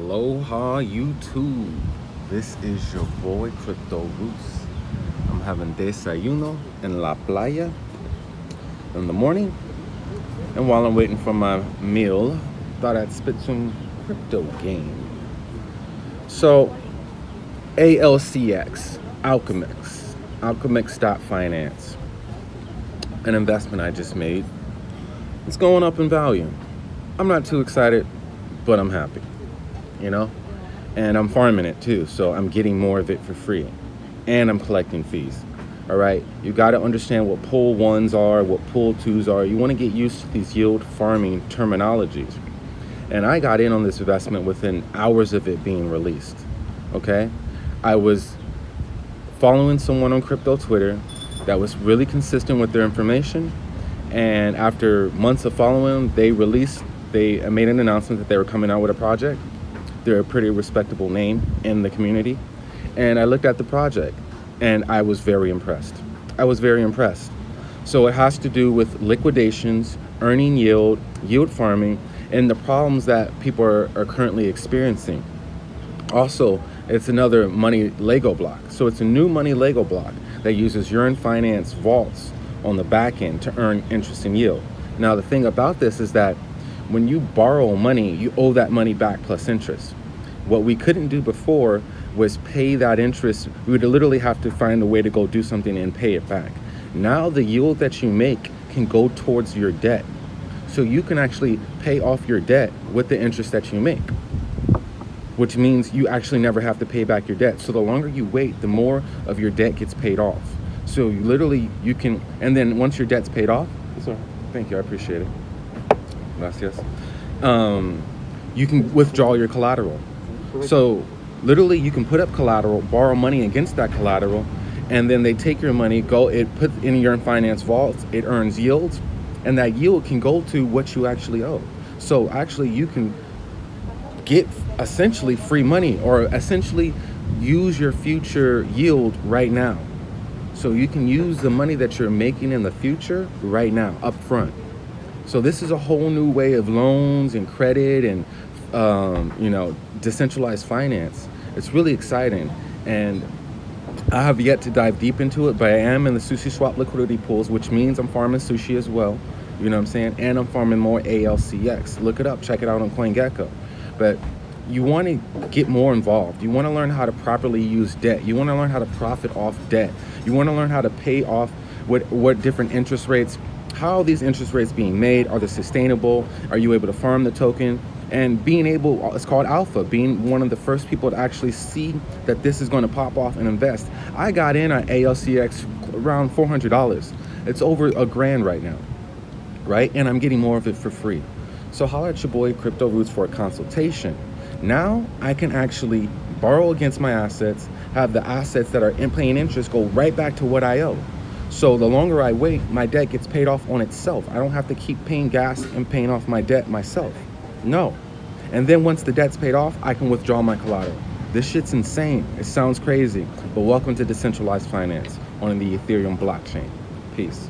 Aloha YouTube. This is your boy Crypto Roots. I'm having desayuno in La Playa in the morning. And while I'm waiting for my meal, thought I'd spit some crypto game. So ALCX, Alchemix, Alchemix.finance, an investment I just made. It's going up in value. I'm not too excited, but I'm happy you know? And I'm farming it too, so I'm getting more of it for free. And I'm collecting fees. All right, you got to understand what pool ones are, what pool twos are. You want to get used to these yield farming terminologies. And I got in on this investment within hours of it being released. Okay, I was following someone on crypto Twitter that was really consistent with their information. And after months of following them, they released, they made an announcement that they were coming out with a project they're a pretty respectable name in the community. And I looked at the project and I was very impressed. I was very impressed. So it has to do with liquidations, earning yield, yield farming, and the problems that people are, are currently experiencing. Also, it's another money Lego block. So it's a new money Lego block that uses Yearn Finance vaults on the back end to earn interest and yield. Now, the thing about this is that when you borrow money, you owe that money back plus interest. What we couldn't do before was pay that interest. We would literally have to find a way to go do something and pay it back. Now the yield that you make can go towards your debt. So you can actually pay off your debt with the interest that you make, which means you actually never have to pay back your debt. So the longer you wait, the more of your debt gets paid off. So you literally, you can, and then once your debt's paid off, sorry, thank you, I appreciate it gracias. Um, you can withdraw your collateral. So literally you can put up collateral, borrow money against that collateral, and then they take your money, go, it put in Yearn Finance vaults, it earns yields, and that yield can go to what you actually owe. So actually you can get essentially free money or essentially use your future yield right now. So you can use the money that you're making in the future right now, up front. So this is a whole new way of loans and credit and, um, you know, decentralized finance. It's really exciting. And I have yet to dive deep into it, but I am in the sushi swap liquidity pools, which means I'm farming sushi as well. You know what I'm saying? And I'm farming more ALCX. Look it up, check it out on CoinGecko. But you want to get more involved. You want to learn how to properly use debt. You want to learn how to profit off debt. You want to learn how to pay off what, what different interest rates how these interest rates being made? Are they sustainable? Are you able to farm the token? And being able, it's called alpha, being one of the first people to actually see that this is going to pop off and invest. I got in on ALCX around $400. It's over a grand right now, right? And I'm getting more of it for free. So holler at your boy Crypto Roots for a consultation. Now I can actually borrow against my assets, have the assets that are in paying interest go right back to what I owe. So the longer I wait, my debt gets paid off on itself. I don't have to keep paying gas and paying off my debt myself. No. And then once the debt's paid off, I can withdraw my collateral. This shit's insane. It sounds crazy, but welcome to decentralized finance on the Ethereum blockchain. Peace.